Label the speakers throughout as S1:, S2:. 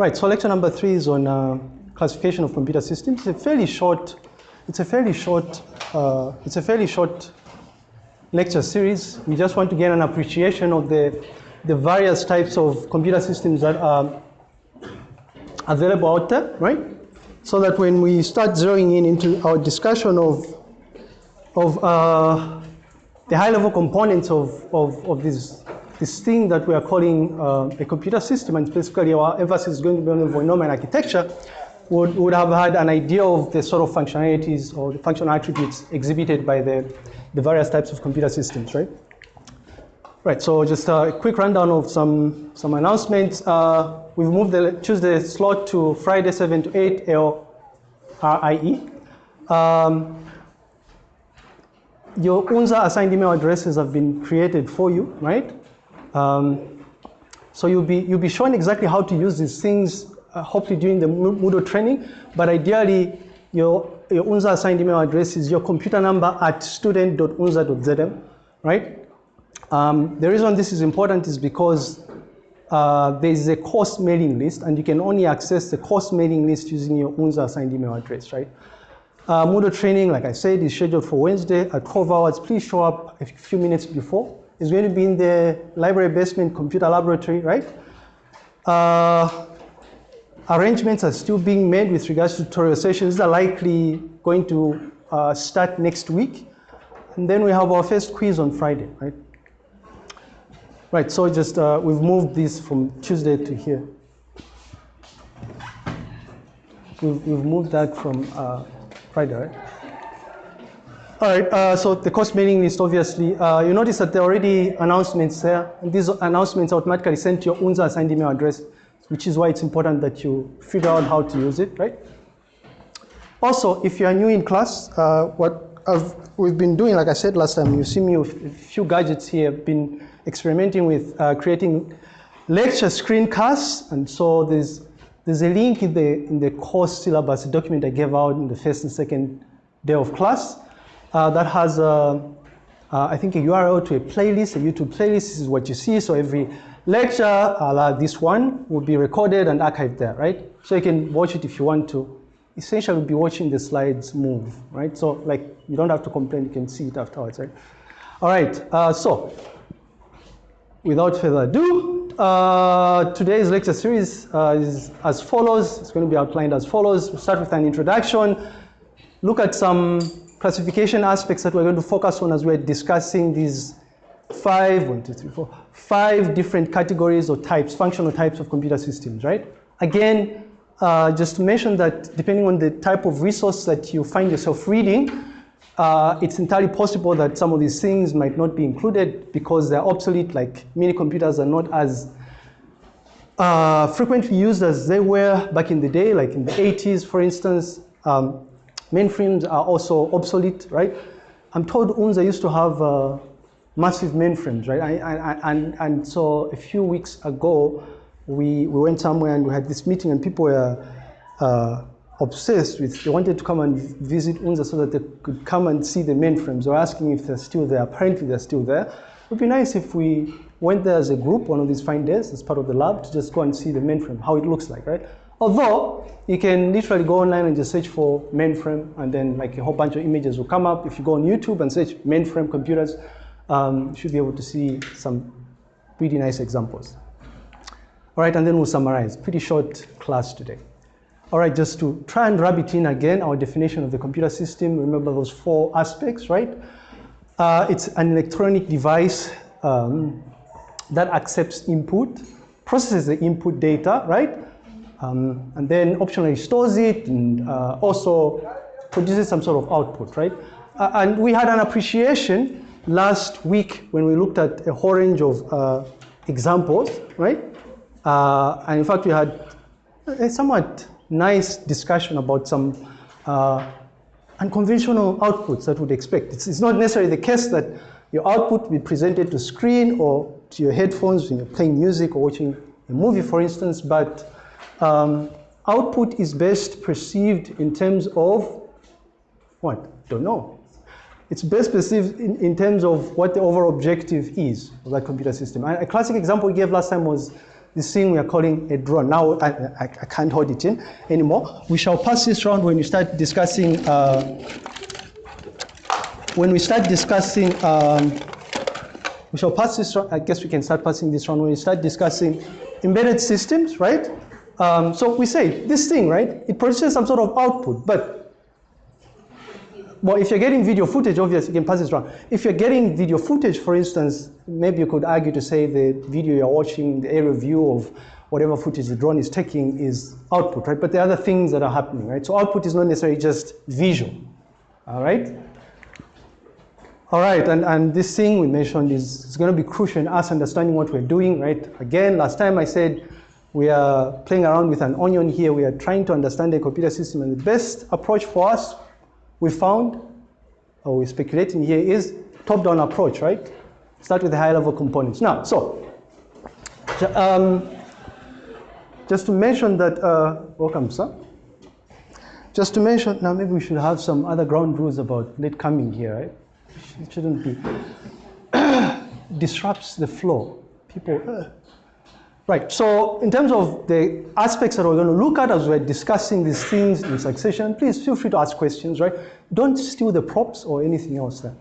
S1: Right, so lecture number three is on uh, classification of computer systems. It's a fairly short, it's a fairly short, uh, it's a fairly short lecture series. We just want to get an appreciation of the, the various types of computer systems that are available out there, right? So that when we start zeroing in into our discussion of, of uh, the high-level components of, of, of this, this thing that we are calling uh, a computer system, and specifically our emphasis is going to be on the Neumann architecture, would, would have had an idea of the sort of functionalities or the functional attributes exhibited by the, the various types of computer systems, right? Right, so just a quick rundown of some, some announcements. Uh, we've moved the Tuesday slot to Friday 7 to 8 LRIE. Um, your UNZA assigned email addresses have been created for you, right? Um, so you'll be, you'll be shown exactly how to use these things, uh, hopefully during the Moodle training, but ideally your, your UNZA assigned email address is your computer number at student.unza.zm, right? Um, the reason this is important is because uh, there is a course mailing list and you can only access the course mailing list using your UNZA assigned email address, right? Uh, Moodle training, like I said, is scheduled for Wednesday at 12 hours. Please show up a few minutes before. It's going to be in the library basement computer laboratory, right? Uh, arrangements are still being made with regards to tutorial sessions. These are likely going to uh, start next week. And then we have our first quiz on Friday, right? Right, so just, uh, we've moved this from Tuesday to here. We've, we've moved that from uh, Friday, right? All right, uh, so the course mailing list, obviously, uh, you notice that there are already announcements there. And these announcements automatically sent to your UNZA assigned email address, which is why it's important that you figure out how to use it, right? Also, if you are new in class, uh, what I've, we've been doing, like I said last time, you see me with a few gadgets here, been experimenting with uh, creating lecture screencasts. And so there's, there's a link in the, in the course syllabus document I gave out in the first and second day of class that has, uh, I think, a URL to a playlist, a YouTube playlist. This is what you see. So every lecture, uh, this one, will be recorded and archived there, right? So you can watch it if you want to. Essentially, we'll be watching the slides move, right? So like, you don't have to complain. You can see it afterwards, right? All right, uh, so without further ado, uh, today's lecture series uh, is as follows. It's going to be outlined as follows. We'll start with an introduction, look at some classification aspects that we're going to focus on as we're discussing these five, one, two, three, four, five different categories or types, functional types of computer systems, right? Again, uh, just to mention that depending on the type of resource that you find yourself reading, uh, it's entirely possible that some of these things might not be included because they're obsolete, like mini computers are not as uh, frequently used as they were back in the day, like in the 80s, for instance. Um, mainframes are also obsolete, right? I'm told UNZA used to have uh, massive mainframes, right? I, and, and so a few weeks ago, we, we went somewhere and we had this meeting and people were uh, obsessed with, they wanted to come and visit UNZA so that they could come and see the mainframes. They were asking if they're still there. Apparently they're still there. It would be nice if we went there as a group one of these fine days as part of the lab to just go and see the mainframe, how it looks like, right? Although you can literally go online and just search for mainframe and then like a whole bunch of images will come up. If you go on YouTube and search mainframe computers, um, you should be able to see some pretty nice examples. All right, and then we'll summarize. Pretty short class today. All right, just to try and wrap it in again, our definition of the computer system, remember those four aspects, right? Uh, it's an electronic device um, that accepts input, processes the input data, right? Um, and then optionally stores it and uh, also produces some sort of output, right? Uh, and we had an appreciation last week when we looked at a whole range of uh, examples, right? Uh, and in fact, we had a somewhat nice discussion about some uh, unconventional outputs that we'd expect. It's, it's, not necessarily the case that your output be presented to screen or to your headphones when you're playing music or watching a movie, for instance, but um, output is best perceived in terms of what? Don't know. It's best perceived in, in terms of what the overall objective is of that computer system. A classic example we gave last time was this thing we are calling a drone. Now I, I, I can't hold it in anymore. We shall pass this round when we start discussing. Uh, when we start discussing, um, we shall pass this round. I guess we can start passing this round when we start discussing embedded systems, right? Um, so we say this thing, right? It produces some sort of output, but well, if you're getting video footage, obviously you can pass this around. If you're getting video footage, for instance, maybe you could argue to say the video you're watching, the aerial view of whatever footage the drone is taking is output, right? But there are other things that are happening, right? So output is not necessarily just visual, all right? All right, and, and this thing we mentioned is, is going to be crucial in us understanding what we're doing, right? Again, last time I said we are playing around with an onion here. We are trying to understand the computer system, and the best approach for us we found, or we're speculating here, is top-down approach, right? Start with the high-level components. Now, so, um, just to mention that, uh, welcome, sir. Just to mention, now maybe we should have some other ground rules about late coming here, right? It shouldn't be. Disrupts the flow. People, uh, Right, so in terms of the aspects that we're going to look at as we're discussing these things in succession, please feel free to ask questions, right? Don't steal the props or anything else there.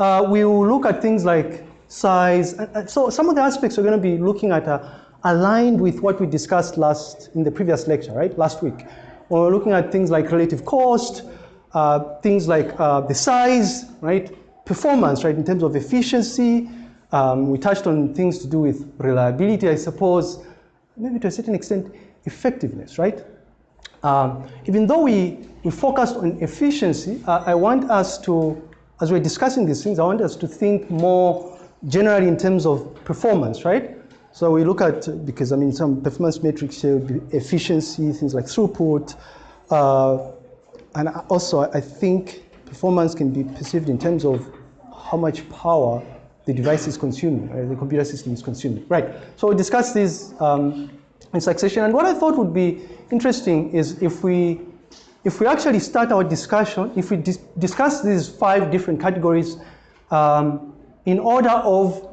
S1: Uh, we will look at things like size. So some of the aspects we're going to be looking at are aligned with what we discussed last in the previous lecture, right? Last week. We're looking at things like relative cost, uh, things like uh, the size, right? Performance, right? In terms of efficiency, um, we touched on things to do with reliability, I suppose, maybe to a certain extent, effectiveness, right? Um, even though we, we focused on efficiency, uh, I want us to, as we're discussing these things, I want us to think more generally in terms of performance, right? So we look at, because I mean, some performance metrics here would be efficiency, things like throughput, uh, and also I think performance can be perceived in terms of how much power the device is consuming, right? the computer system is consuming. Right, so we discussed these um, in succession, and what I thought would be interesting is if we, if we actually start our discussion, if we dis discuss these five different categories um, in order of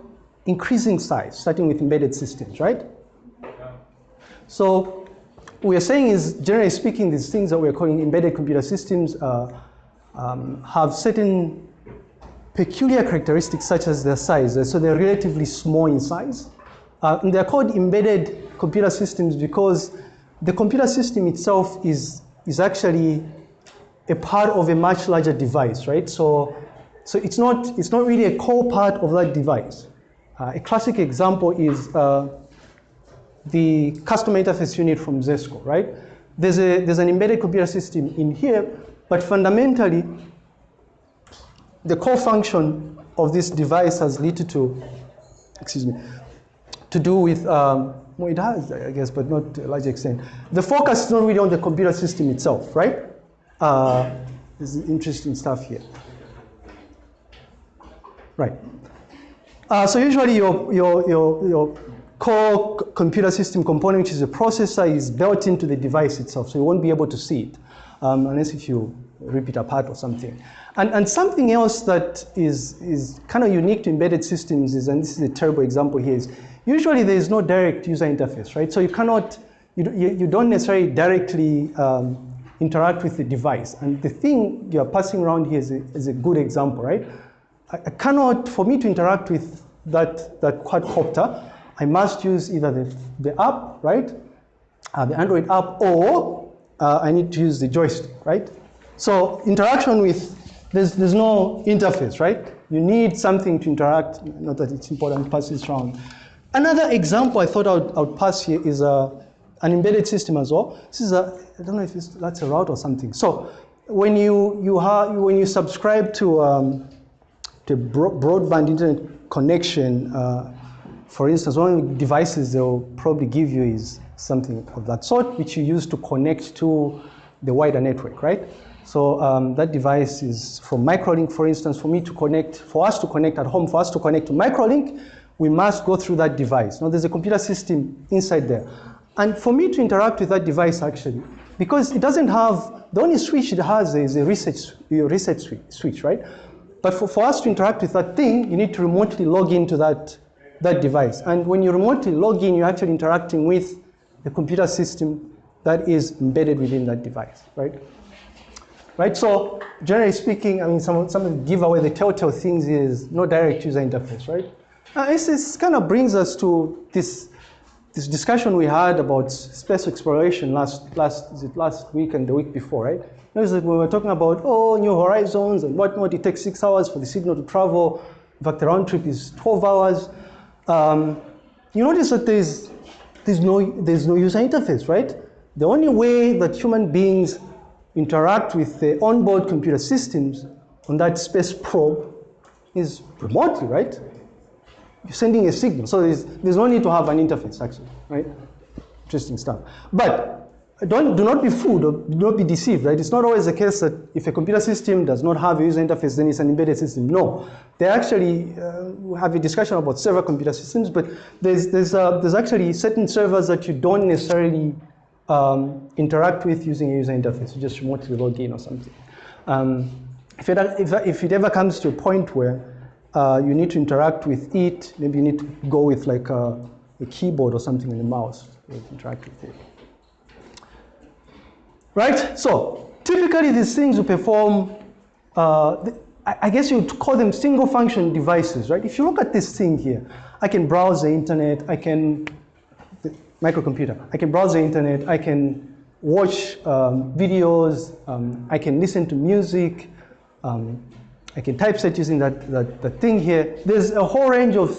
S1: increasing size, starting with embedded systems, right? So we are saying is, generally speaking, these things that we're calling embedded computer systems uh, um, have certain peculiar characteristics such as their size. So they're relatively small in size. Uh, and they're called embedded computer systems because the computer system itself is, is actually a part of a much larger device, right? So, so it's, not, it's not really a core part of that device. Uh, a classic example is uh, the customer interface unit from Zesco, right? There's, a, there's an embedded computer system in here, but fundamentally, the core function of this device has little to, excuse me, to do with, um, well, it has, I guess, but not to a large extent. The focus is not really on the computer system itself, right? Uh, this is interesting stuff here. Right. Uh, so usually your, your, your, your core computer system component, which is a processor, is built into the device itself, so you won't be able to see it, um, unless if you rip it apart or something. And, and something else that is, is kind of unique to embedded systems is, and this is a terrible example here, is usually there is no direct user interface, right? So you cannot, you, you, don't necessarily directly um, interact with the device. And the thing you're passing around here is a, is a good example, right? I, I cannot, for me to interact with that, that quadcopter, I must use either the, the app, right? Uh, the Android app, or uh, I need to use the joystick, right? So interaction with there's, there's no interface, right? You need something to interact, not that it's important to pass this around. Another example I thought I would, I would pass here is a, an embedded system as well. This is a, I don't know if that's a route or something. So when you, you, have, when you subscribe to, um, to broadband internet connection, uh, for instance, one of the devices they'll probably give you is something of that sort, which you use to connect to the wider network, right? So um, that device is from Microlink, for instance, for me to connect, for us to connect at home, for us to connect to Microlink, we must go through that device. Now there's a computer system inside there. And for me to interact with that device actually, because it doesn't have, the only switch it has is a reset, reset switch, right? But for, for us to interact with that thing, you need to remotely log into that that device. And when you remotely log in, you're actually interacting with the computer system that is embedded within that device, right? Right, so generally speaking, I mean, some, some of the giveaway, the telltale things is no direct user interface, right? Uh, this, this kind of brings us to this, this discussion we had about space exploration last, last, is it last week and the week before, right? Notice that we were talking about, oh, new horizons and whatnot, it takes six hours for the signal to travel. In fact, the round trip is 12 hours. Um, you notice that there's, there's, no, there's no user interface, right? The only way that human beings interact with the onboard computer systems on that space probe is remotely, right? You're sending a signal. So there's, there's no need to have an interface, actually, right? Interesting stuff. But don't, do not be fooled do not be deceived, right? It's not always the case that if a computer system does not have a user interface, then it's an embedded system. No, they actually uh, have a discussion about server computer systems, but there's, there's, uh, there's actually certain servers that you don't necessarily um, interact with using a user interface. You just remotely log in or something. Um, if, it, if, if it ever comes to a point where uh, you need to interact with it, maybe you need to go with like a, a keyboard or something and a mouse to interact with it. Right? So typically these things will perform, uh, I guess you'd call them single function devices, right? If you look at this thing here, I can browse the internet, I can microcomputer. I can browse the internet, I can watch um, videos, um, I can listen to music, um, I can typeset using that, that, that, thing here. There's a whole range of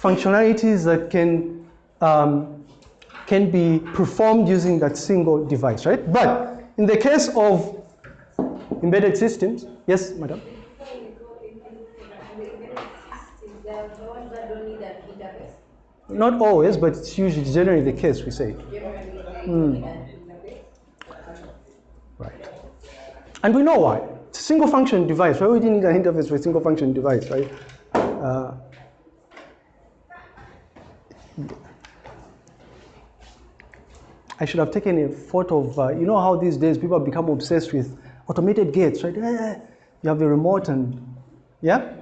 S1: functionalities that can, um, can be performed using that single device, right? But in the case of embedded systems, yes, madam? Not always, but it's usually generally the case, we say. Mm. Right. And we know why. It's a single function device. Why would you need an interface for a single function device, right? Uh, I should have taken a photo of, uh, you know how these days people have become obsessed with automated gates, right? You have the remote and, yeah?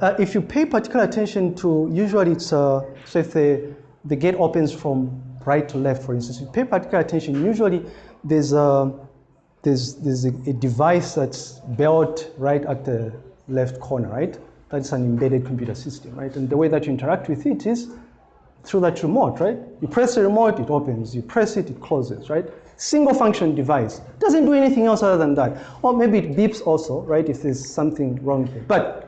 S1: Uh, if you pay particular attention to, usually it's, uh, so if the, the gate opens from right to left, for instance, you pay particular attention, usually there's a, there's, there's a, a device that's built right at the left corner, right? That's an embedded computer system, right? And the way that you interact with it is through that remote, right? You press the remote, it opens. You press it, it closes, right? Single function device. Doesn't do anything else other than that. Or maybe it beeps also, right, if there's something wrong here. But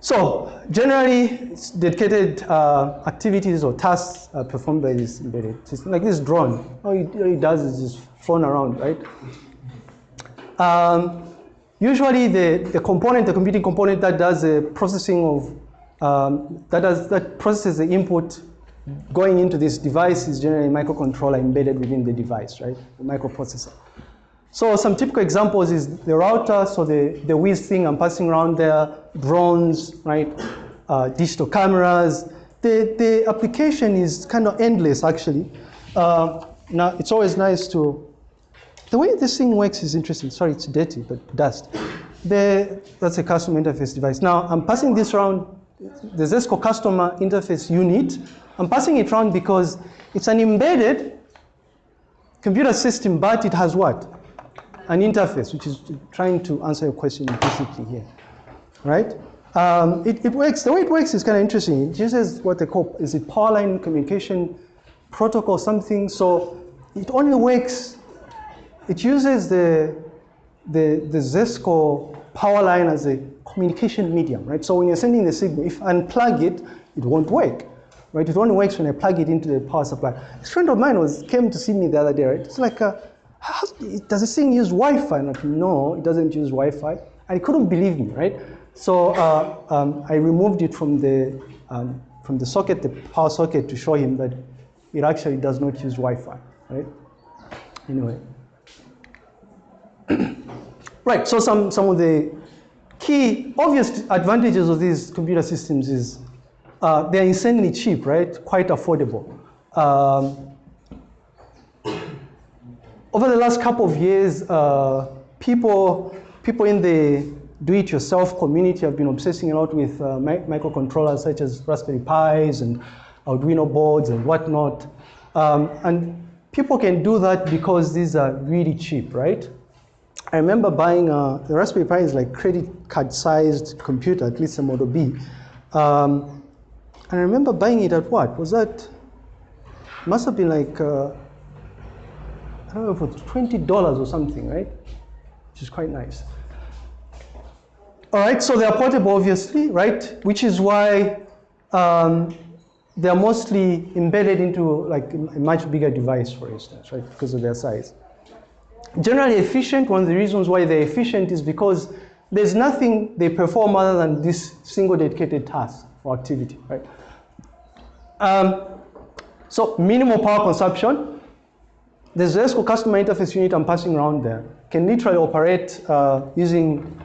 S1: so generally, dedicated uh, activities or tasks are performed by this embedded system. Like this drone, all it, all it does is just flown around, right? Um, usually, the, the component, the computing component that does the processing of um, that does that processes the input going into this device is generally a microcontroller embedded within the device, right? The microprocessor. So some typical examples is the router, so the, the whiz thing I'm passing around there, drones, right? Uh, digital cameras. The, the application is kind of endless, actually. Uh, now, it's always nice to, the way this thing works is interesting. Sorry, it's dirty, but dust. The, that's a custom interface device. Now, I'm passing this around the Zesco customer interface unit. I'm passing it around because it's an embedded computer system, but it has what? an interface, which is trying to answer your question implicitly here, right? Um, it, it, works, the way it works is kind of interesting. It uses what they call, is it power line communication protocol something, so it only works, it uses the, the, the Zesco power line as a communication medium, right? So when you're sending the signal, if I unplug it, it won't work, right? It only works when I plug it into the power supply. A friend of mine was came to see me the other day, right? It's like a, how, does this thing use Wi-Fi? I'm no, it doesn't use Wi-Fi. And he couldn't believe me, right? So uh, um, I removed it from the, um, from the socket, the power socket, to show him that it actually does not use Wi-Fi, right? Anyway. right, so some, some of the key obvious advantages of these computer systems is uh, they're insanely cheap, right? Quite affordable. Um, over the last couple of years, uh, people, people in the do-it-yourself community have been obsessing a lot with uh, mi microcontrollers such as Raspberry Pis and Arduino boards and whatnot. Um, and people can do that because these are really cheap, right? I remember buying a, the Raspberry Pi is like credit card sized computer, at least a Model B. Um, and I remember buying it at what? Was that, must have been like, uh, I don't know if it was $20 or something, right? Which is quite nice. All right, so they're portable, obviously, right? Which is why um, they're mostly embedded into like a much bigger device, for instance, right? Because of their size. Generally efficient, one of the reasons why they're efficient is because there's nothing they perform other than this single dedicated task or activity, right? Um, so minimal power consumption. There's ESCO customer interface unit I'm passing around there. Can literally operate uh, using,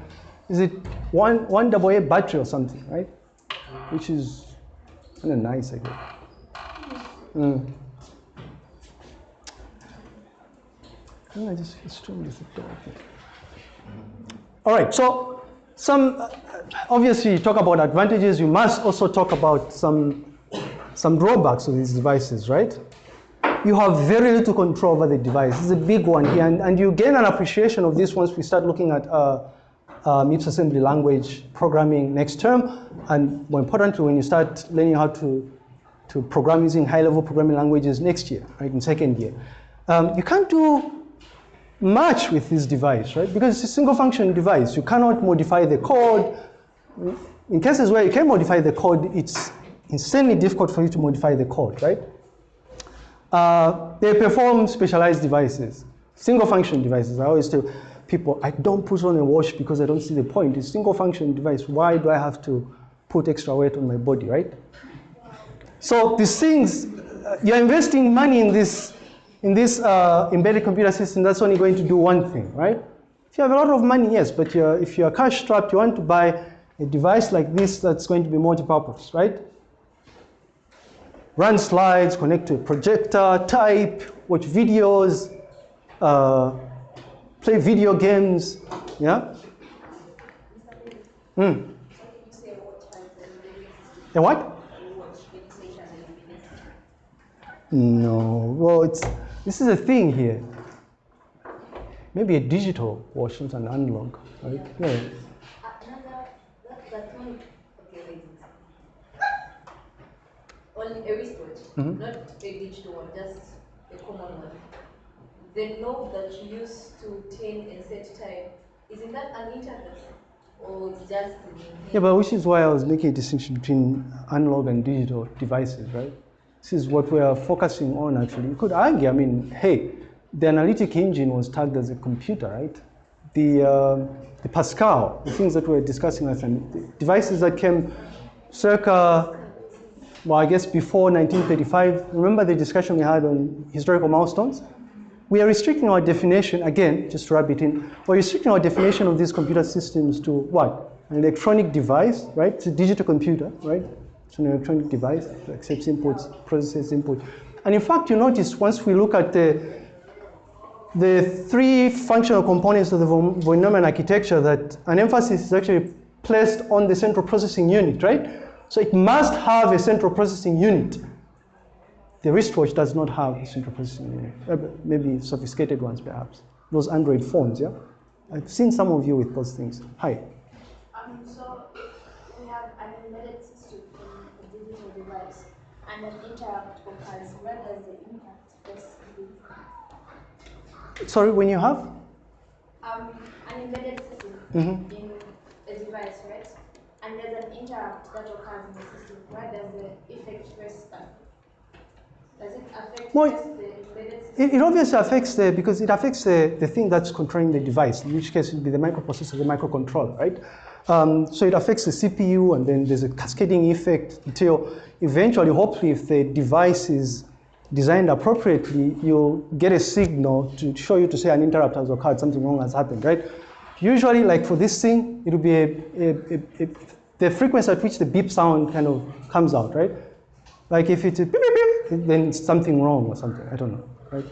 S1: is it one, one double A battery or something, right? Which is kind of nice, I guess. Mm. I just extremely All right, so some, uh, obviously you talk about advantages, you must also talk about some, some drawbacks of these devices, right? You have very little control over the device. It's a big one here, and, and you gain an appreciation of this once we start looking at uh, MIPS assembly language programming next term, and more importantly, when you start learning how to, to program using high-level programming languages next year, right, in second year. Um, you can't do much with this device, right? Because it's a single function device. You cannot modify the code. In cases where you can modify the code, it's insanely difficult for you to modify the code, right? Uh, they perform specialized devices, single function devices. I always tell people, I don't put on a watch because I don't see the point. It's single function device. Why do I have to put extra weight on my body, right? So these things, uh, you're investing money in this in this uh, embedded computer system, that's only going to do one thing, right? If you have a lot of money, yes, but you're, if you're cash strapped, you want to buy a device like this that's going to be multi-purpose, right? Run slides, connect to a projector, type, watch videos, uh, play video games, yeah? Hmm. A what? No, well, it's this is a thing here. Maybe a digital watch, not an analog, right? Yeah.
S2: Only a wristwatch, mm -hmm. not a digital one, just a common one. The knob that you use to turn and set time, isn't that an interface? Or it's just
S1: Yeah, but which is why I was making a distinction between analog and digital devices, right? This is what we are focusing on actually. You could argue, I mean, hey, the analytic engine was tagged as a computer, right? The, uh, the Pascal, the things that we are discussing last time, devices that came circa, well, I guess before 1935. Remember the discussion we had on historical milestones? We are restricting our definition, again, just to wrap it in, we're restricting our definition of these computer systems to what? An electronic device, right? It's a digital computer, right? It's an electronic device that accepts inputs, processes input. And in fact, you notice once we look at the, the three functional components of the von Neumann architecture that an emphasis is actually placed on the central processing unit, right? So it must have a central processing unit. The wristwatch does not have a central processing unit, uh, maybe sophisticated ones perhaps. Those Android phones, yeah? I've seen some of you with those things. Hi. And an interrupt occurs, where does the impact Sorry, when you have?
S2: Um, an embedded system mm -hmm. in a device, right? And there's an interrupt that occurs in the system. Where does the effect first start? Does it affect well, the?
S1: It, it obviously affects the, because it affects the, the thing that's controlling the device, in which case it would be the microprocessor, the microcontroller, right? Um, so it affects the CPU and then there's a cascading effect until eventually, hopefully, if the device is designed appropriately, you'll get a signal to show you to say an interrupt has occurred, something wrong has happened, right? Usually, like for this thing, it will be a, a, a, the frequency at which the beep sound kind of comes out, right? Like if it's a beep, beep, beep, then something wrong or something, I don't know, right?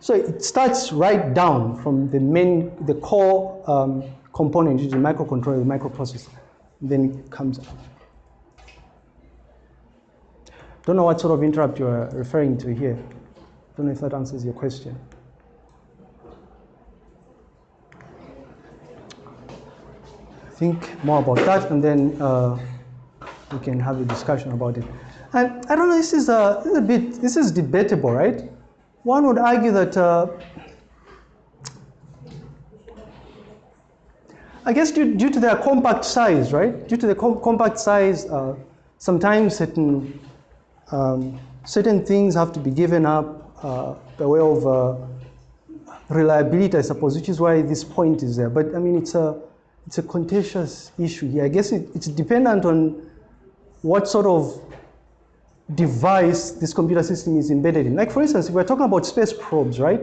S1: So it starts right down from the main, the core um, component, which is the microcontroller, the microprocessor. Then it comes up. Don't know what sort of interrupt you're referring to here. Don't know if that answers your question. Think more about that, and then uh, we can have a discussion about it. And I don't know, this is a, this is a bit, this is debatable, right? One would argue that, uh, I guess due, due, to their compact size, right? Due to the com compact size, uh, sometimes certain um, certain things have to be given up uh, by way of uh, reliability, I suppose, which is why this point is there. But I mean, it's a, it's a contentious issue here. I guess it, it's dependent on what sort of device this computer system is embedded in. Like for instance, if we're talking about space probes, right?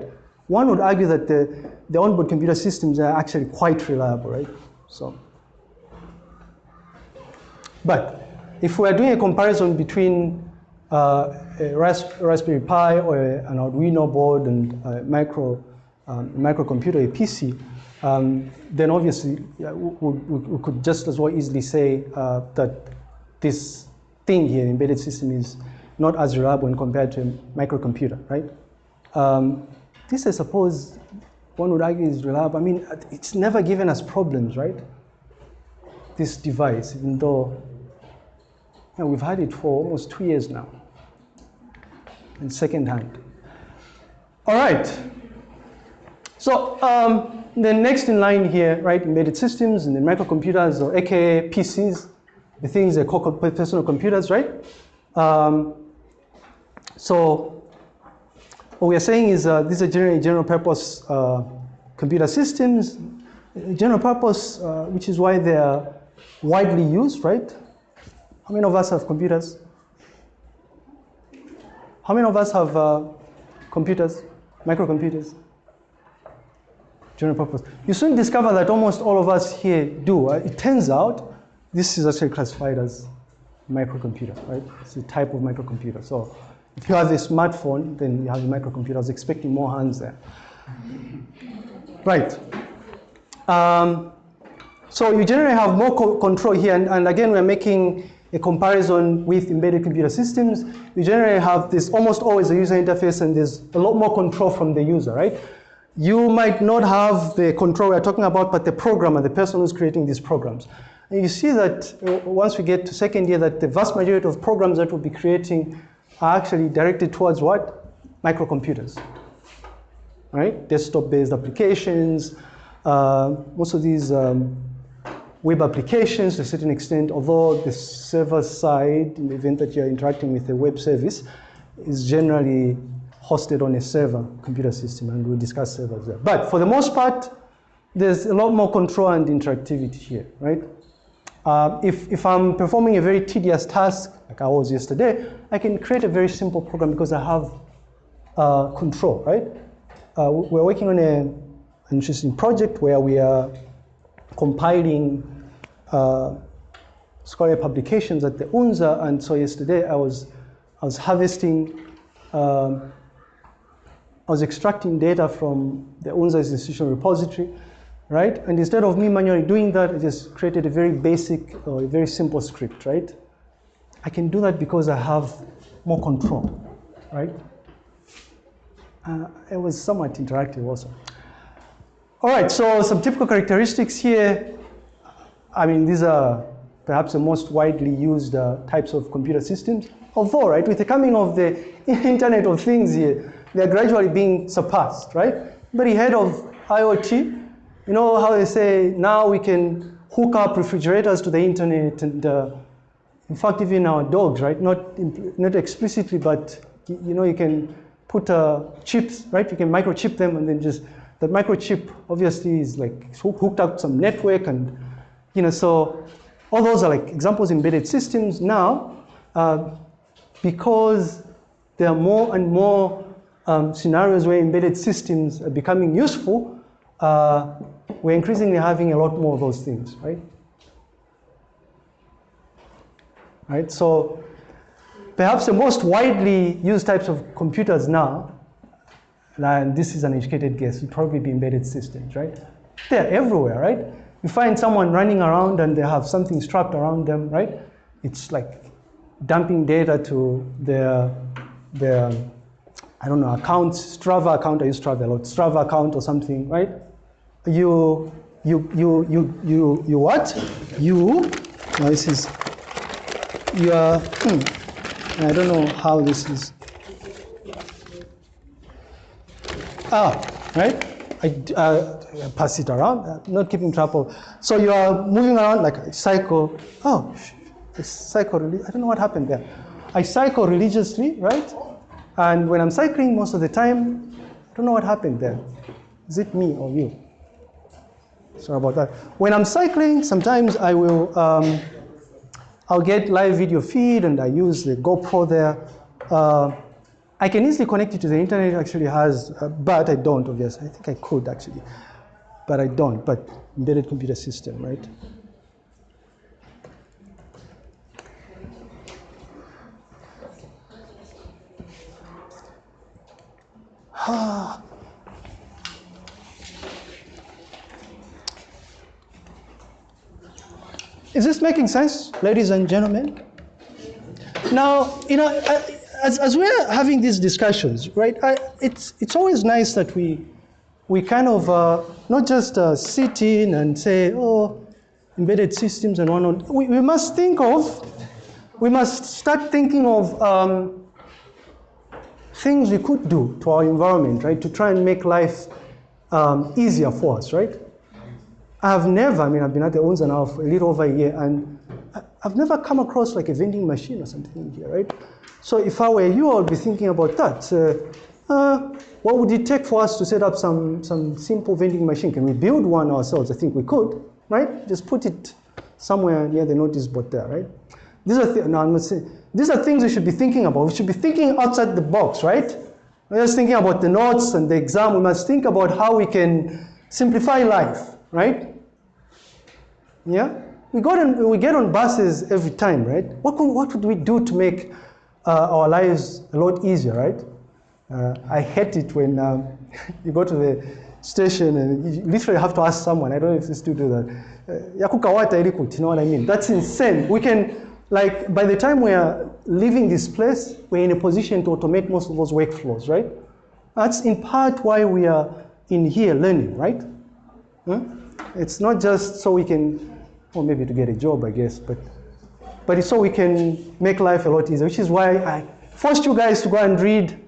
S1: One would argue that the, the onboard computer systems are actually quite reliable, right? So, but if we're doing a comparison between uh, a Raspberry Pi or an Arduino board and a micro, um, microcomputer, a PC, um, then obviously yeah, we, we, we, could just as well easily say uh, that this thing here, embedded system, is not as reliable when compared to a microcomputer, right? Um, this, I suppose, one would argue is reliable. I mean, it's never given us problems, right? This device, even though you know, we've had it for almost two years now and second hand. All right. So um, the next in line here, right, embedded systems and the microcomputers, or AKA PCs, the things they call personal computers, right? Um, so what we are saying is uh, these are generally general purpose uh, computer systems, general purpose, uh, which is why they are widely used, right? How many of us have computers? How many of us have uh, computers, microcomputers? General purpose. You soon discover that almost all of us here do. It turns out this is actually classified as microcomputer, right? It's a type of microcomputer. So if you have a smartphone, then you have a microcomputer. I was expecting more hands there. Right. Um, so you generally have more co control here, and, and again, we're making a comparison with embedded computer systems, we generally have this almost always a user interface and there's a lot more control from the user, right? You might not have the control we're talking about, but the programmer, the person who's creating these programs. And you see that uh, once we get to second year that the vast majority of programs that we'll be creating are actually directed towards what? Microcomputers, right? Desktop-based applications, uh, most of these um, web applications to a certain extent, although the server side, in the event that you're interacting with a web service, is generally hosted on a server computer system, and we'll discuss servers there. But for the most part, there's a lot more control and interactivity here, right? Uh, if, if I'm performing a very tedious task, like I was yesterday, I can create a very simple program because I have uh, control, right? Uh, we're working on a, an interesting project where we are compiling uh, scholarly publications at the UNZA, and so yesterday I was, I was harvesting, um, I was extracting data from the UNZA's institutional repository, right? And instead of me manually doing that, I just created a very basic or a very simple script, right? I can do that because I have more control, right? Uh, it was somewhat interactive also. All right, so some typical characteristics here. I mean, these are perhaps the most widely used uh, types of computer systems. Although, right, with the coming of the Internet of Things here, they're gradually being surpassed, right? Very heard of IoT. You know how they say now we can hook up refrigerators to the internet and uh, in fact, even our dogs, right? Not, not explicitly, but you know, you can put uh, chips, right? You can microchip them and then just that microchip obviously is like hooked up to some network and, you know, so all those are like examples embedded systems now uh, because there are more and more um, scenarios where embedded systems are becoming useful, uh, we're increasingly having a lot more of those things, right? Right, so perhaps the most widely used types of computers now and this is an educated guess, would probably be embedded systems, right? They're everywhere, right? You find someone running around and they have something strapped around them, right? It's like dumping data to their, their I don't know, account, Strava account, I use Strava a lot, Strava account or something, right? You, you, you, you, you, you what? You, now this is, you are, hmm, I don't know how this is. Ah, right? I uh, pass it around, uh, not keeping track of. So you are moving around like a cycle. Oh, cycle, I don't know what happened there. I cycle religiously, right? And when I'm cycling most of the time, I don't know what happened there. Is it me or you? Sorry about that. When I'm cycling, sometimes I will, um, I'll get live video feed and I use the GoPro there. Uh, I can easily connect it to the internet, actually has, uh, but I don't, obviously. I think I could actually, but I don't, but embedded computer system, right? Is this making sense, ladies and gentlemen? Now, you know, as, as we're having these discussions, right, I, it's, it's always nice that we, we kind of uh, not just uh, sit in and say, oh, embedded systems and whatnot. We, we must think of, we must start thinking of um, things we could do to our environment, right, to try and make life um, easier for us, right? I've never, I mean, I've been at the Unza now for a little over a year, and I've never come across like a vending machine or something here, right? So if I were you, I would be thinking about that. Uh, uh, what would it take for us to set up some, some simple vending machine? Can we build one ourselves? I think we could, right? Just put it somewhere near the notice board there, right? These are, th no, I'm not saying, these are things we should be thinking about. We should be thinking outside the box, right? We're just thinking about the notes and the exam. We must think about how we can simplify life, right? Yeah? We, on, we get on buses every time, right? What, could, what would we do to make uh, our lives a lot easier, right? Uh, I hate it when um, you go to the station and you literally have to ask someone, I don't know if they still do that, uh, you know what I mean? That's insane. We can, like, by the time we are leaving this place, we're in a position to automate most of those workflows, right? That's in part why we are in here learning, right? Hmm? It's not just so we can or maybe to get a job, I guess, but, but it's so we can make life a lot easier, which is why I forced you guys to go and read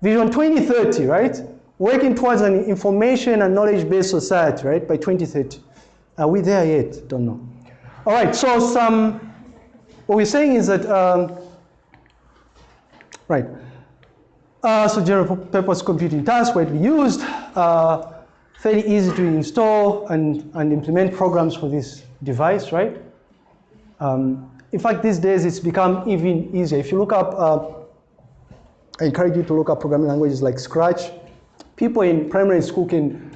S1: Vision 2030, right? Working towards an information and knowledge-based society, right, by 2030. Are we there yet? Don't know. All right, so some, what we're saying is that, um, right, uh, so general purpose computing tasks widely used, uh, fairly easy to install and, and implement programs for this device, right? Um, in fact, these days it's become even easier. If you look up, uh, I encourage you to look up programming languages like Scratch. People in primary school can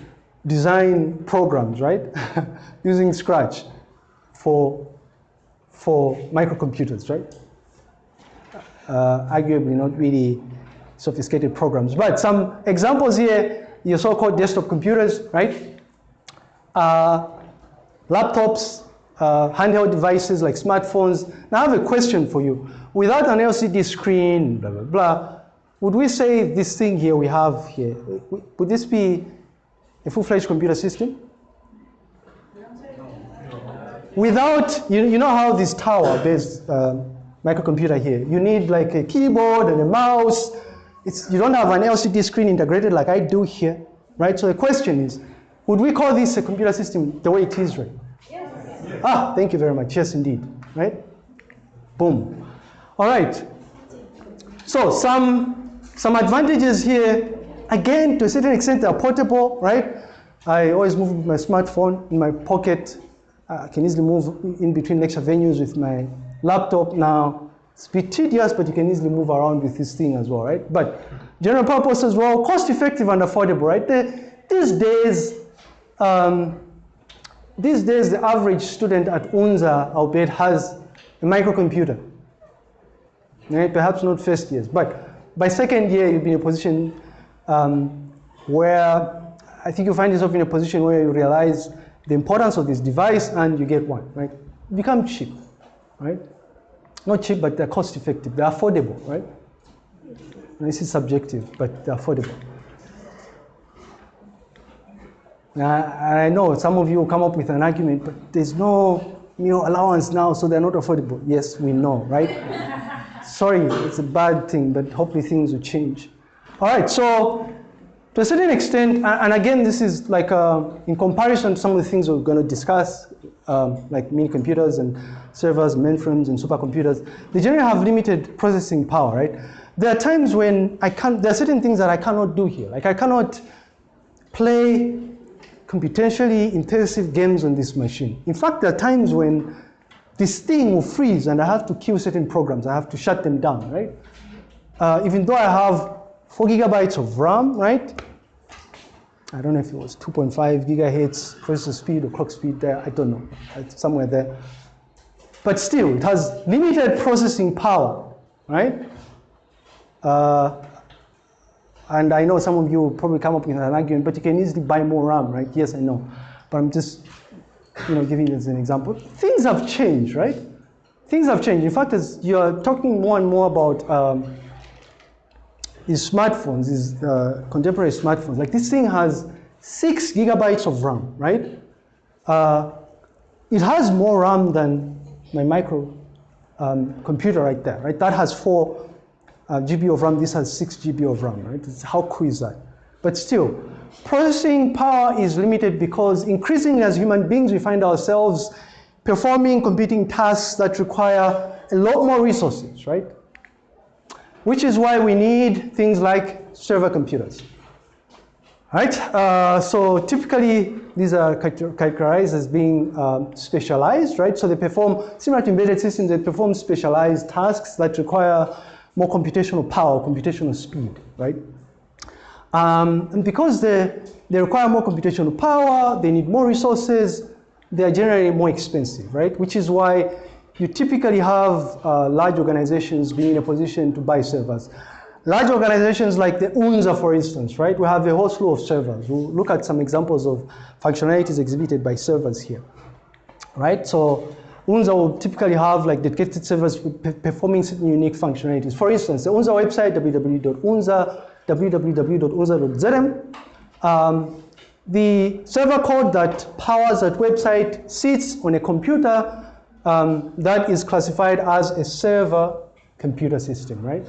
S1: design programs, right? Using Scratch for, for microcomputers, right? Uh, arguably not really sophisticated programs. But some examples here, your so-called desktop computers, right? Uh, laptops, uh, handheld devices like smartphones. Now I have a question for you. Without an LCD screen, blah, blah, blah, would we say this thing here we have here, would this be a full-fledged computer system? Without, you, you know how this tower-based uh, microcomputer here, you need like a keyboard and a mouse. It's, you don't have an LCD screen integrated like I do here, right? So the question is, would we call this a computer system the way it is right? Yes. Ah, thank you very much. Yes, indeed. Right? Boom. All right. So some, some advantages here. Again, to a certain extent, they're portable, right? I always move my smartphone in my pocket. I can easily move in between lecture venues with my laptop now. It's a bit tedious, but you can easily move around with this thing as well, right? But general purpose as well, cost effective and affordable, right? The, these days, um, these days, the average student at UNZA, albeit, has a microcomputer. Right? Perhaps not first years, but by second year, you'll be in a position um, where I think you find yourself in a position where you realize the importance of this device and you get one, right? Become cheap, right? Not cheap, but they're cost effective. They're affordable, right? And this is subjective, but they're affordable. And I know some of you will come up with an argument, but there's no meal allowance now, so they're not affordable. Yes, we know, right? Sorry, it's a bad thing, but hopefully things will change. All right, so to a certain extent, and again, this is like uh, in comparison to some of the things we're going to discuss, um, like mini computers and servers, mainframes, and supercomputers, they generally have limited processing power, right? There are times when I can't, there are certain things that I cannot do here. Like I cannot play computationally intensive games on this machine. In fact, there are times when this thing will freeze and I have to kill certain programs. I have to shut them down, right? Uh, even though I have four gigabytes of RAM, right? I don't know if it was 2.5 gigahertz processor speed or clock speed there. I don't know. It's somewhere there. But still, it has limited processing power, right? Uh, and I know some of you will probably come up with an argument, but you can easily buy more RAM, right? Yes, I know. But I'm just, you know, giving as an example. Things have changed, right? Things have changed. In fact, as you're talking more and more about um, these smartphones, is uh, contemporary smartphones, like this thing has six gigabytes of RAM, right? Uh, it has more RAM than my micro um, computer right there, right? That has four uh, GB of RAM, this has 6 GB of RAM, right? It's, how cool is that? But still, processing power is limited because increasingly as human beings, we find ourselves performing computing tasks that require a lot more resources, right? Which is why we need things like server computers. Right? Uh, so typically, these are characterized as being um, specialized, right? So they perform, similar to embedded systems, they perform specialized tasks that require more computational power, computational speed, right? Um, and because they, they require more computational power, they need more resources, they are generally more expensive, right? Which is why you typically have uh, large organizations being in a position to buy servers. Large organizations like the UNZA, for instance, right? We have a whole slew of servers. We'll look at some examples of functionalities exhibited by servers here, right? So UNZA will typically have like dedicated servers performing certain unique functionalities. For instance, the UNZA website, www.unza, um, the server code that powers that website sits on a computer um, that is classified as a server computer system, right?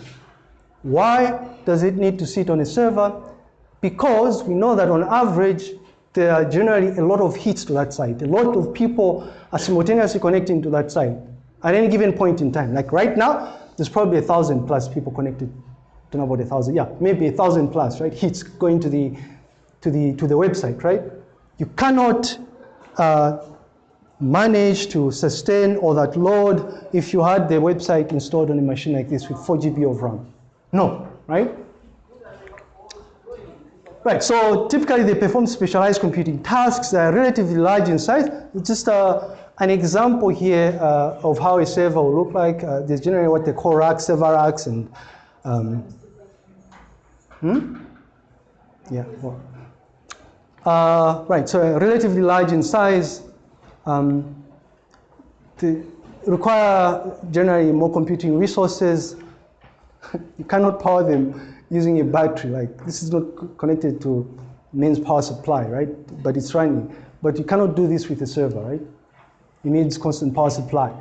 S1: Why does it need to sit on a server? Because we know that on average, there are generally a lot of hits to that site. A lot of people are simultaneously connecting to that site at any given point in time. Like right now, there's probably a thousand plus people connected. Don't know about a thousand. Yeah, maybe a thousand plus, right? Hits going to the to the to the website, right? You cannot uh, manage to sustain all that load if you had the website installed on a machine like this with 4 GB of RAM. No, right? Right, so typically they perform specialized computing tasks that are relatively large in size. It's just uh, an example here uh, of how a server will look like. Uh, there's generally what they call racks, server racks, and um, hmm? yeah, well. Uh, right, so relatively large in size. Um, require generally more computing resources. you cannot power them using a battery. Like this is not connected to mains power supply, right? But it's running. But you cannot do this with a server, right? It needs constant power supply.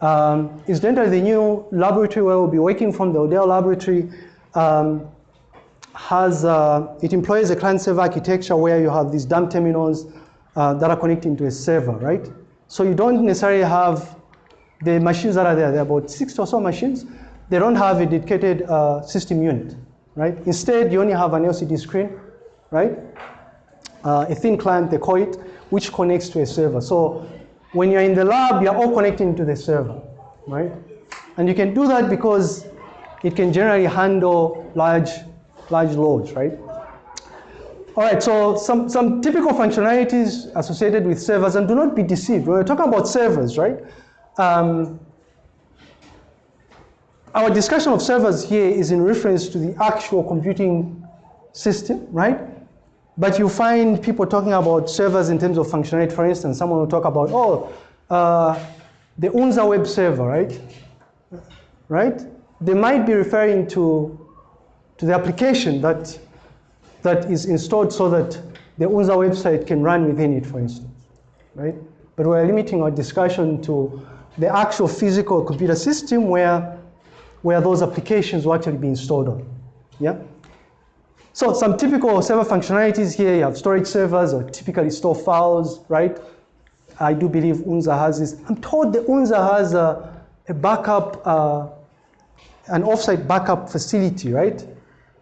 S1: Um, incidentally, the new laboratory where we'll be working from, the Odell laboratory, um, has, uh, it employs a client-server architecture where you have these dumb terminals uh, that are connecting to a server, right? So you don't necessarily have the machines that are there. There are about six or so machines. They don't have a dedicated uh, system unit right? Instead, you only have an LCD screen, right? Uh, a thin client, they call it, which connects to a server. So when you're in the lab, you're all connecting to the server, right? And you can do that because it can generally handle large, large loads, right? All right, so some, some typical functionalities associated with servers, and do not be deceived. We're talking about servers, right? Um, our discussion of servers here is in reference to the actual computing system, right? But you find people talking about servers in terms of functionality. For instance, someone will talk about, oh, uh, the UNZA web server, right? Right? They might be referring to, to the application that, that is installed so that the UNZA website can run within it, for instance, right? But we're limiting our discussion to the actual physical computer system where, where those applications will actually be installed on, yeah? So some typical server functionalities here, you have storage servers or typically store files, right? I do believe UNZA has this. I'm told the UNZA has a, a backup, uh, an offsite backup facility, right?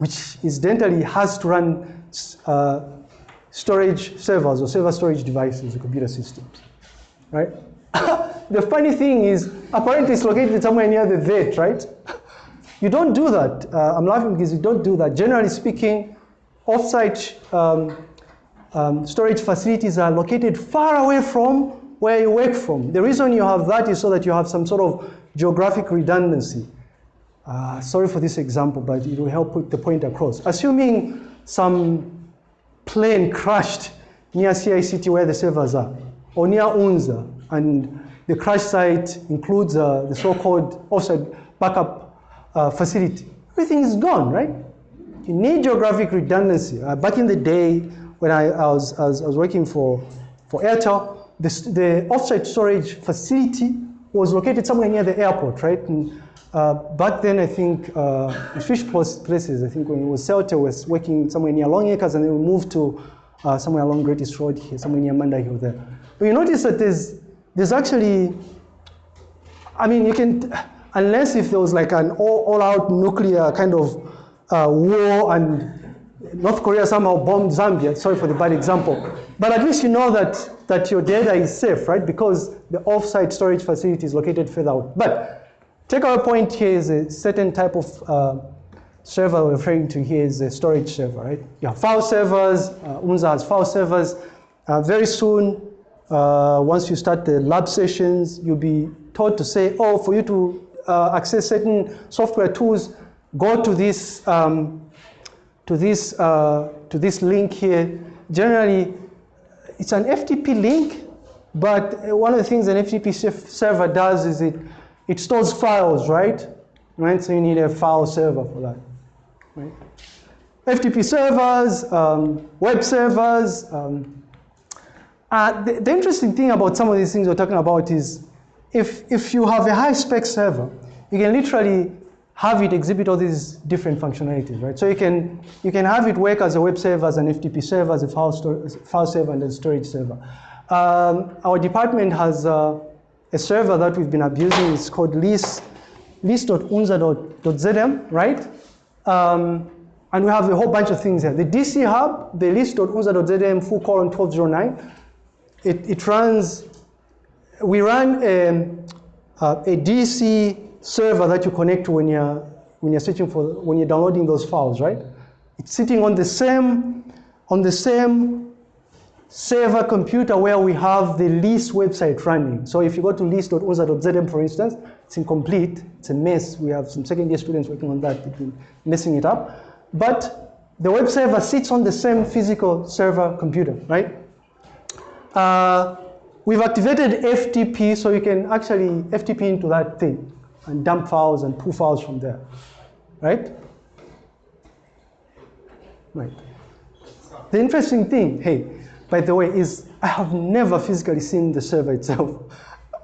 S1: Which incidentally has to run uh, storage servers or server storage devices or computer systems, right? the funny thing is, apparently it's located somewhere near the vet, right? You don't do that. Uh, I'm laughing because you don't do that. Generally speaking, offsite um, um, storage facilities are located far away from where you work from. The reason you have that is so that you have some sort of geographic redundancy. Uh, sorry for this example, but it will help put the point across. Assuming some plane crashed near CICT where the servers are, or near UNZA, and the crash site includes uh, the so-called offsite backup uh, facility. Everything is gone, right? You need geographic redundancy. Uh, back in the day when I, I, was, I, was, I was working for, for Airtel, the, the offsite storage facility was located somewhere near the airport, right? And, uh, back then, I think uh, Fish Places, I think when it was Celtel was working somewhere near Long Acres and then we moved to uh, somewhere along Great East Road here, somewhere near Manda Hill there. But you notice that there's, there's actually, I mean, you can, unless if there was like an all, all out nuclear kind of uh, war and North Korea somehow bombed Zambia, sorry for the bad example, but at least you know that, that your data is safe, right? Because the off-site storage facility is located further out. But take our point here is a certain type of uh, server we're referring to here is a storage server, right? You have file servers, uh, UNZA has file servers. Uh, very soon, uh, once you start the lab sessions, you'll be told to say, oh, for you to uh, access certain software tools, go to this um, to this uh, to this link here. Generally, it's an FTP link, but one of the things an FTP server does is it it stores files, right? Right. So you need a file server for that. Right. FTP servers, um, web servers. Um, uh, the, the interesting thing about some of these things we're talking about is if, if you have a high spec server, you can literally have it exhibit all these different functionalities, right? So you can, you can have it work as a web server, as an FTP server, as a file, store, file server, and a storage server. Um, our department has uh, a server that we've been abusing. is called list, list.unza.zm, right? Um, and we have a whole bunch of things here. The DC hub, the list.unza.zm full colon 1209, it, it runs we run um, uh, a DC server that you connect to when you're, when you're searching for, when you're downloading those files, right? It's sitting on the same, on the same server computer where we have the list website running. So if you go to list.unza.zm, for instance, it's incomplete, it's a mess. We have some second year students working on that, they've been messing it up. But the web server sits on the same physical server computer, right? Uh, We've activated FTP so you can actually FTP into that thing and dump files and pull files from there, right? Right. The interesting thing, hey, by the way, is I have never physically seen the server itself.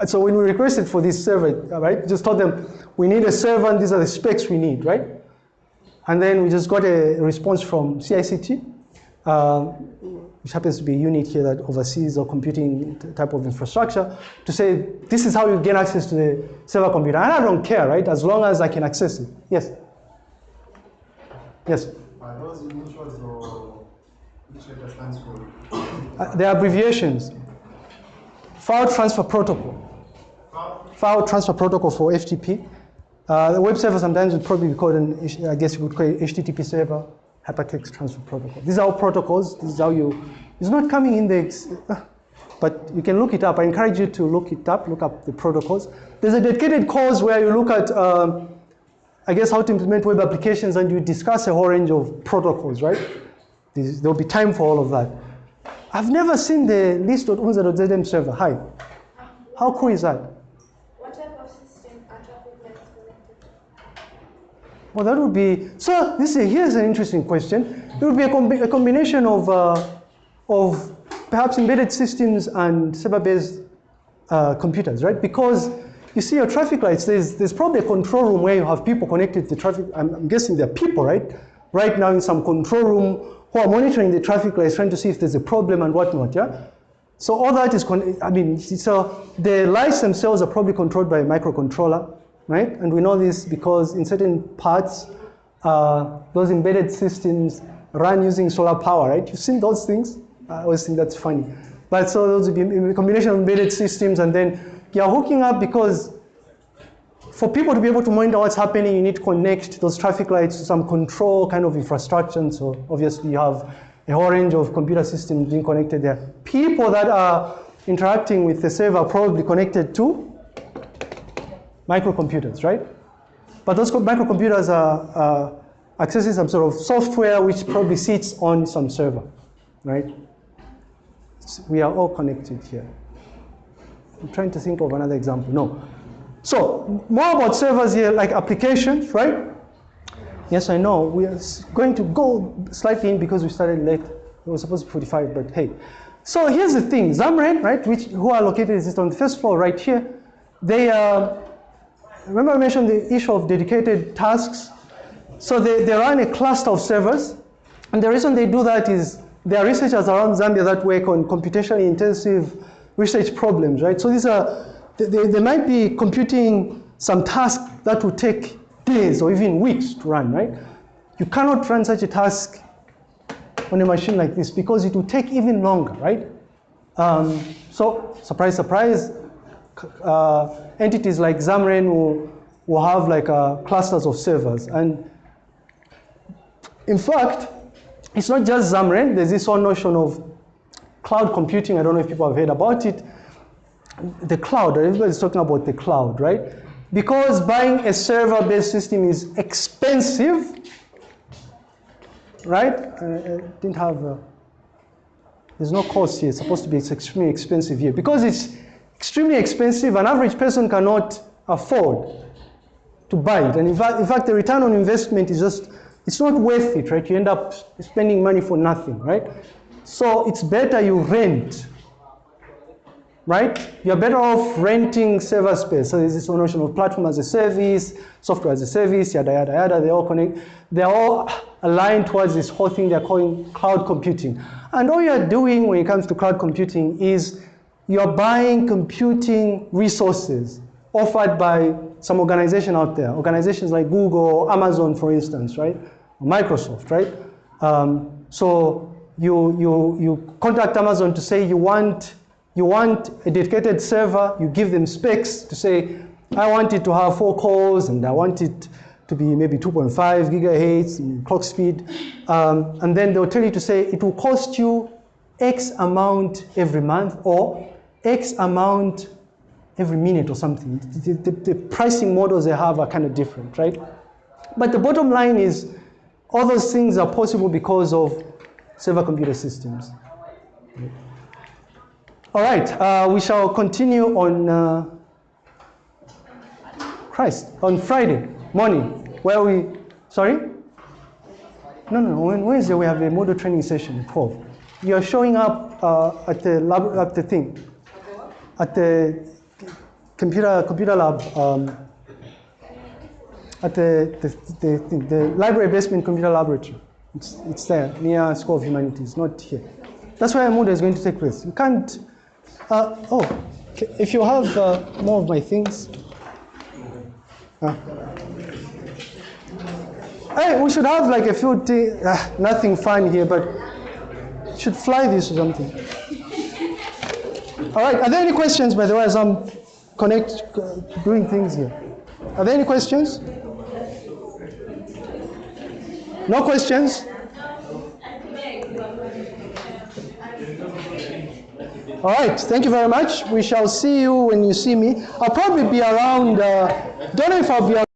S1: So when we requested for this server, right, just told them, we need a server and these are the specs we need, right? And then we just got a response from CICT. Uh, which happens to be a unit here that oversees the computing type of infrastructure, to say, this is how you gain access to the server computer. And I don't care, right, as long as I can access it. Yes? Yes?
S3: Are those initials or
S1: Uh, they abbreviations. File Transfer Protocol. File Transfer Protocol for FTP. Uh, the web server sometimes would probably be called an, I guess you would call it HTTP server hypertext transfer protocol. These are all protocols. This is how you, it's not coming in the, but you can look it up. I encourage you to look it up, look up the protocols. There's a dedicated course where you look at um, I guess, how to implement web applications, and you discuss a whole range of protocols, right? There's- There'll be time for all of that. I've never seen the list.unza.zm server. Hi. How cool is that?
S2: What type of system are traffic lights connected to?
S1: Well, that would be, so this is, here's an interesting question. It would be a, combi- a combination of, uh, of perhaps embedded systems and server-based uh, computers, right? Because you see your traffic lights, there's, there's probably a control room where you have people connected to the traffic. I'm, I'm guessing there are people, right? Right now in some control room who are monitoring the traffic lights, trying to see if there's a problem and whatnot, yeah? So all that is, I mean, so the lights themselves are probably controlled by a microcontroller, right? And we know this because in certain parts, uh, those embedded systems run using solar power, right? You've seen those things? I always think that's funny. But so those would be a combination of embedded systems and then you're hooking up because for people to be able to monitor what's happening, you need to connect those traffic lights to some control kind of infrastructure. And so obviously you have a whole range of computer systems being connected there. People that are interacting with the server are probably connected to microcomputers, right? But those co- microcomputers are uh, accessing some sort of software which probably sits on some server, right? We are all connected here. I'm trying to think of another example. No. So, more about servers here, like applications, right? Yes, I know. We are going to go slightly in because we started late. It was supposed to be 45, but hey. So here's the thing. ZAMREN, right, which, who are located is on the first floor right here. They, uh, remember I mentioned the issue of dedicated tasks? So they, they run a cluster of servers. And the reason they do that is there are researchers around Zambia that work on computationally intensive research problems, right? So these are, they, they, might be computing some task that would take days or even weeks to run, right? You cannot run such a task on a machine like this because it will take even longer, right? Um, so, surprise, surprise, uh, entities like ZAMREN will, will have like uh, clusters of servers. And in fact, it's not just ZAMREN, there's this whole notion of cloud computing. I don't know if people have heard about it. The cloud, everybody's talking about the cloud, right? Because buying a server based system is expensive, right? Uh, uh, didn't have, uh, there's no cost here. It's supposed to be it's extremely expensive here. Because it's extremely expensive, an average person cannot afford to buy it. And in fact, in fact, the return on investment is just, it's not worth it, right? You end up spending money for nothing, right? So it's better you rent, right? You're better off renting server space. So there's this notion of platform as a service, software as a service, yada, yada, yada. They all connect. They're all aligned towards this whole thing they're calling cloud computing. And all you're doing when it comes to cloud computing is you're buying computing resources offered by some organization out there. Organizations like Google, Amazon, for instance, right? Microsoft, right? Um, so you, you, you contact Amazon to say you want, you want a dedicated server, you give them specs to say, I want it to have four cores and I want it to be maybe 2.5 gigahertz clock speed. Um, and then they'll tell you to say it will cost you X amount every month or X amount every minute or something. The, the, the pricing models they have are kind of different, right? But the bottom line is all those things are possible because of server computer systems. All right, uh, we shall continue on uh, Christ, on Friday morning, where we, sorry? No, no, on Wednesday we have a Moodle training session, 12. You're showing up uh, at the lab, at the thing, at the computer, computer lab, um, at the, the, the, the library basement computer laboratory. It's, it's there, near School of Humanities, not here. That's where Moodle is going to take place. You can't, uh, oh, if you have uh, more of my things. Uh, hey, we should have like a few, t- uh, nothing fun here, but should fly this or something. All right, are there any questions, by the way, as I'm connect, doing things here? Are there any questions? No questions? All right, thank you very much. We shall see you when you see me. I'll probably be around, uh, don't know if I'll be.